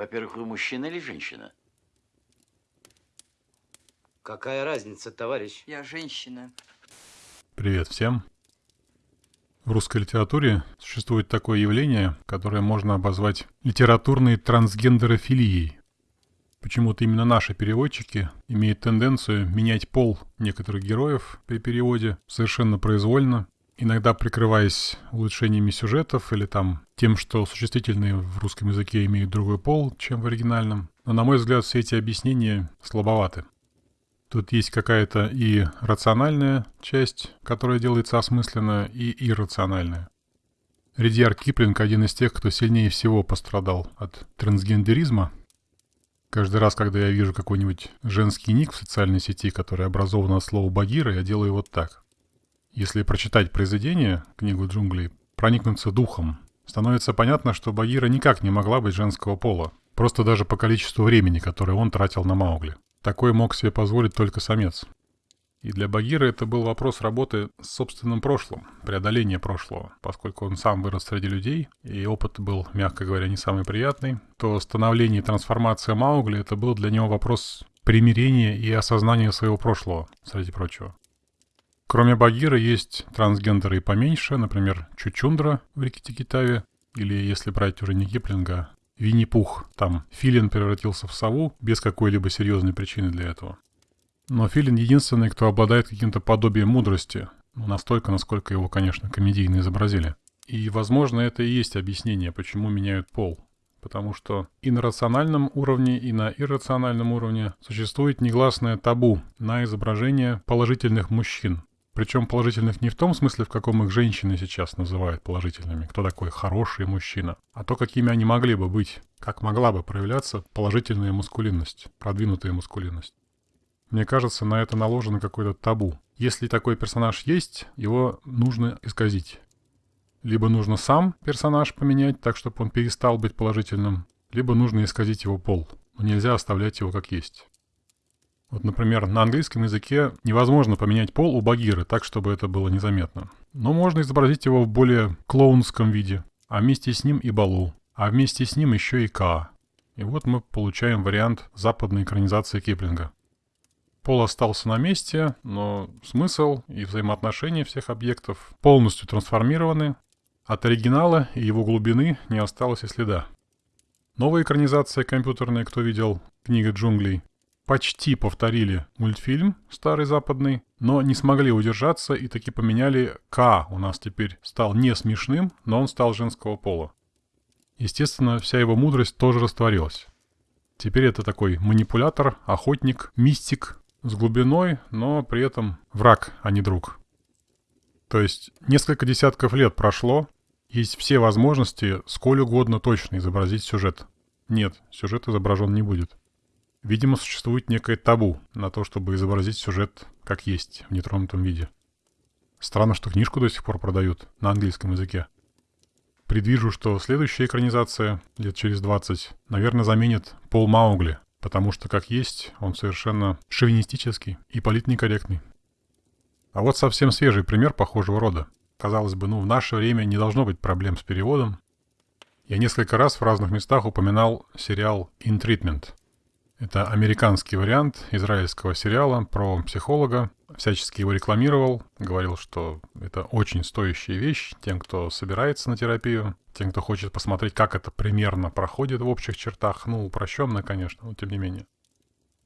Во-первых, вы мужчина или женщина? Какая разница, товарищ? Я женщина. Привет всем. В русской литературе существует такое явление, которое можно обозвать литературной трансгендерофилией. Почему-то именно наши переводчики имеют тенденцию менять пол некоторых героев при переводе совершенно произвольно, иногда прикрываясь улучшениями сюжетов или там тем, что существительные в русском языке имеют другой пол, чем в оригинальном. Но, на мой взгляд, все эти объяснения слабоваты. Тут есть какая-то и рациональная часть, которая делается осмысленно, и иррациональная. Редьяр Киплинг один из тех, кто сильнее всего пострадал от трансгендеризма. Каждый раз, когда я вижу какой-нибудь женский ник в социальной сети, который образован от слова «багира», я делаю вот так. Если прочитать произведение, книгу джунглей, проникнуться духом, становится понятно, что Багира никак не могла быть женского пола, просто даже по количеству времени, которое он тратил на Маугли. Такой мог себе позволить только самец. И для Багира это был вопрос работы с собственным прошлым, преодоления прошлого. Поскольку он сам вырос среди людей, и опыт был, мягко говоря, не самый приятный, то становление и трансформация Маугли это был для него вопрос примирения и осознания своего прошлого, среди прочего. Кроме Багира есть трансгендеры и поменьше, например, Чучундра в Рикки-Тикитаве, или, если брать уже не Киплинга, Винни-Пух. Там Филин превратился в сову без какой-либо серьезной причины для этого. Но Филин единственный, кто обладает каким-то подобием мудрости. Ну, настолько, насколько его, конечно, комедийно изобразили. И, возможно, это и есть объяснение, почему меняют пол. Потому что и на рациональном уровне, и на иррациональном уровне существует негласное табу на изображение положительных мужчин, причем положительных не в том смысле, в каком их женщины сейчас называют положительными, кто такой хороший мужчина, а то, какими они могли бы быть, как могла бы проявляться положительная мускулинность, продвинутая мускулинность. Мне кажется, на это наложено какое-то табу. Если такой персонаж есть, его нужно исказить. Либо нужно сам персонаж поменять так, чтобы он перестал быть положительным, либо нужно исказить его пол. Но нельзя оставлять его как есть. Вот, например, на английском языке невозможно поменять пол у Багиры так, чтобы это было незаметно. Но можно изобразить его в более клоунском виде, а вместе с ним и Балу, а вместе с ним еще и Ка. И вот мы получаем вариант западной экранизации Киплинга. Пол остался на месте, но смысл и взаимоотношения всех объектов полностью трансформированы. От оригинала и его глубины не осталось и следа. Новая экранизация компьютерная, кто видел, книга джунглей, почти повторили мультфильм старый западный, но не смогли удержаться и таки поменяли К. У нас теперь стал не смешным, но он стал женского пола. Естественно, вся его мудрость тоже растворилась. Теперь это такой манипулятор, охотник, мистик с глубиной, но при этом враг, а не друг. То есть несколько десятков лет прошло, есть все возможности сколь угодно точно изобразить сюжет. Нет, сюжет изображен не будет. Видимо, существует некое табу на то, чтобы изобразить сюжет как есть, в нетронутом виде. Странно, что книжку до сих пор продают на английском языке. Предвижу, что следующая экранизация, лет через 20, наверное, заменит Пол Маугли, потому что, как есть, он совершенно шовинистический и политнекорректный. А вот совсем свежий пример похожего рода. Казалось бы, ну в наше время не должно быть проблем с переводом. Я несколько раз в разных местах упоминал сериал «In Treatment», это американский вариант израильского сериала про психолога. Всячески его рекламировал, говорил, что это очень стоящая вещь тем, кто собирается на терапию, тем, кто хочет посмотреть, как это примерно проходит в общих чертах. Ну, упрощенно, конечно, но тем не менее.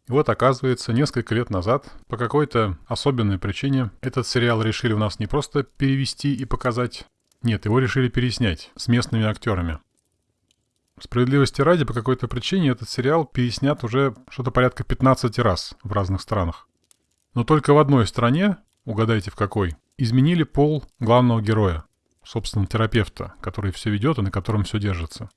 И вот, оказывается, несколько лет назад, по какой-то особенной причине, этот сериал решили у нас не просто перевести и показать, нет, его решили переснять с местными актерами. Справедливости ради, по какой-то причине этот сериал переснят уже что-то порядка 15 раз в разных странах. Но только в одной стране, угадайте в какой, изменили пол главного героя, собственно, терапевта, который все ведет и на котором все держится.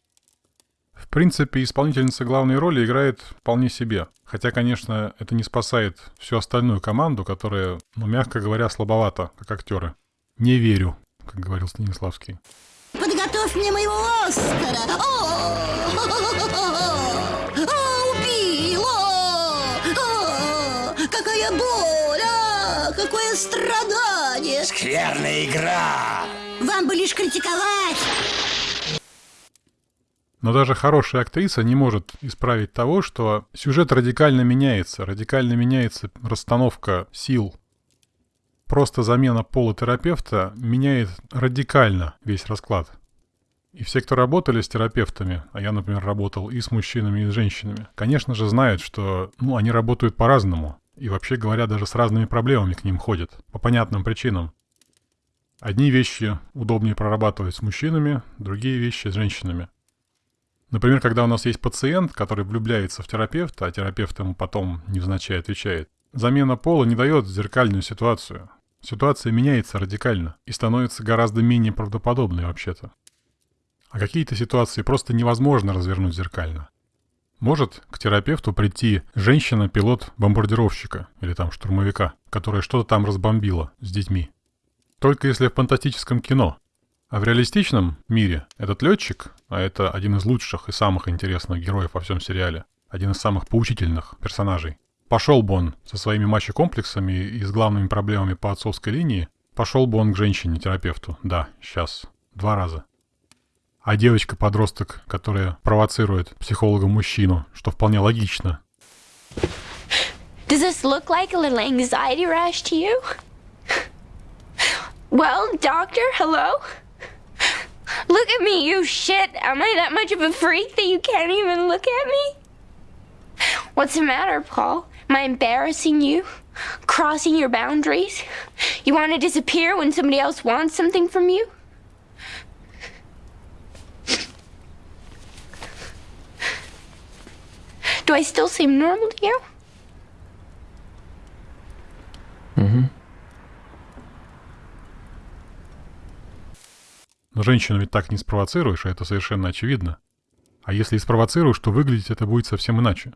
В принципе, исполнительница главной роли играет вполне себе. Хотя, конечно, это не спасает всю остальную команду, которая, ну, мягко говоря, слабовата, как актеры. Не верю, как говорил Станиславский. Подготовь мне моего Оскара! О, убила! Какая боль! А, какое страдание! Скверная игра! Вам бы лишь критиковать! Но даже хорошая актриса не может исправить того, что сюжет радикально меняется, радикально меняется расстановка сил. Просто замена пола терапевта меняет радикально весь расклад. И все, кто работали с терапевтами, а я, например, работал и с мужчинами, и с женщинами, конечно же, знают, что ну, они работают по-разному. И вообще говоря, даже с разными проблемами к ним ходят. По понятным причинам. Одни вещи удобнее прорабатывать с мужчинами, другие вещи с женщинами. Например, когда у нас есть пациент, который влюбляется в терапевта, а терапевт ему потом невзначай отвечает, замена пола не дает зеркальную ситуацию. Ситуация меняется радикально и становится гораздо менее правдоподобной вообще-то. А какие-то ситуации просто невозможно развернуть зеркально. Может к терапевту прийти женщина-пилот бомбардировщика или там штурмовика, которая что-то там разбомбила с детьми. Только если в фантастическом кино. А в реалистичном мире этот летчик, а это один из лучших и самых интересных героев во всем сериале, один из самых поучительных персонажей, пошел бы он со своими мачо-комплексами и с главными проблемами по отцовской линии, пошел бы он к женщине-терапевту. Да, сейчас. Два раза а девочка-подросток, которая провоцирует психолога-мужчину, что вполне логично. Does this look like a little anxiety rash to you? Well, doctor, hello? Look at me, you shit. Am I that much of a freak that you can't even look at me? What's the matter, Paul? Am I embarrassing you? Crossing your boundaries? You want to disappear when somebody else wants something from you? Do I still seem normal to you? Но женщину ведь так не спровоцируешь, а это совершенно очевидно. А если и спровоцируешь, то выглядеть это будет совсем иначе.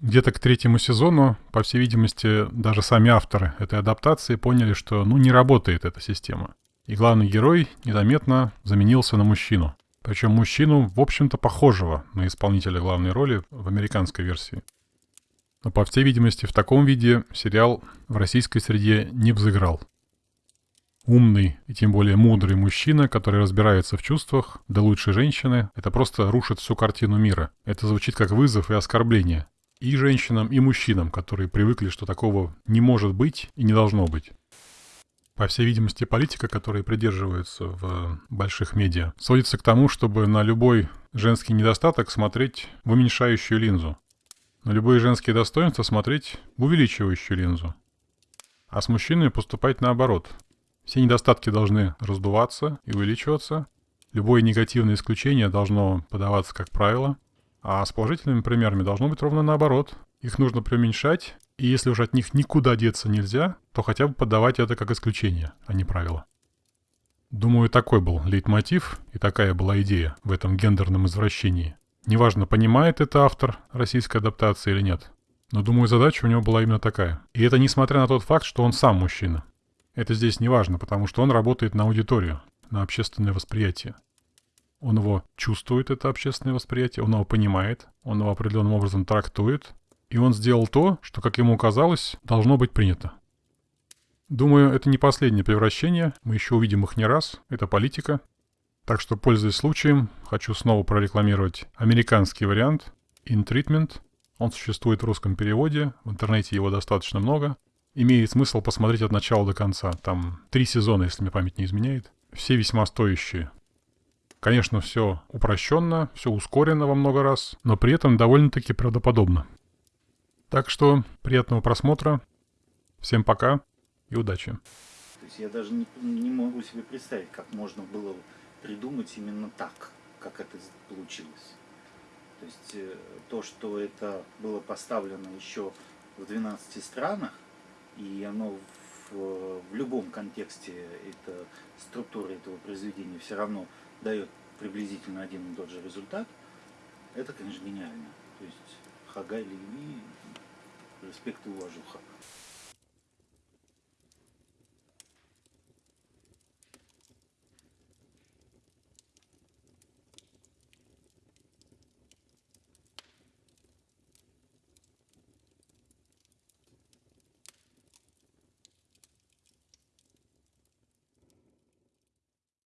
Где-то к третьему сезону, по всей видимости, даже сами авторы этой адаптации поняли, что ну не работает эта система. И главный герой незаметно заменился на мужчину. Причем мужчину, в общем-то, похожего на исполнителя главной роли в американской версии. Но, по всей видимости, в таком виде сериал в российской среде не взыграл. Умный и тем более мудрый мужчина, который разбирается в чувствах, да лучше женщины, это просто рушит всю картину мира. Это звучит как вызов и оскорбление. И женщинам, и мужчинам, которые привыкли, что такого не может быть и не должно быть. По всей видимости, политика, которой придерживается в больших медиа, сводится к тому, чтобы на любой женский недостаток смотреть в уменьшающую линзу. На любые женские достоинства смотреть в увеличивающую линзу. А с мужчиной поступать наоборот. Все недостатки должны раздуваться и увеличиваться. Любое негативное исключение должно подаваться как правило. А с положительными примерами должно быть ровно наоборот. Их нужно преуменьшать и если уж от них никуда деться нельзя, то хотя бы подавать это как исключение, а не правило. Думаю, такой был лейтмотив и такая была идея в этом гендерном извращении. Неважно, понимает это автор российской адаптации или нет. Но думаю, задача у него была именно такая. И это несмотря на тот факт, что он сам мужчина. Это здесь не важно, потому что он работает на аудиторию, на общественное восприятие. Он его чувствует, это общественное восприятие, он его понимает, он его определенным образом трактует, и он сделал то, что, как ему казалось, должно быть принято. Думаю, это не последнее превращение, мы еще увидим их не раз, это политика. Так что, пользуясь случаем, хочу снова прорекламировать американский вариант In Treatment. Он существует в русском переводе, в интернете его достаточно много. Имеет смысл посмотреть от начала до конца. Там три сезона, если мне память не изменяет. Все весьма стоящие. Конечно, все упрощенно, все ускорено во много раз, но при этом довольно-таки правдоподобно. Так что приятного просмотра. Всем пока и удачи. То есть я даже не, не могу себе представить, как можно было придумать именно так, как это получилось. То есть э, то, что это было поставлено еще в 12 странах, и оно в, в любом контексте, это, структура этого произведения все равно дает приблизительно один и тот же результат, это, конечно, гениально. То есть Хагай Леви респект и уважуха.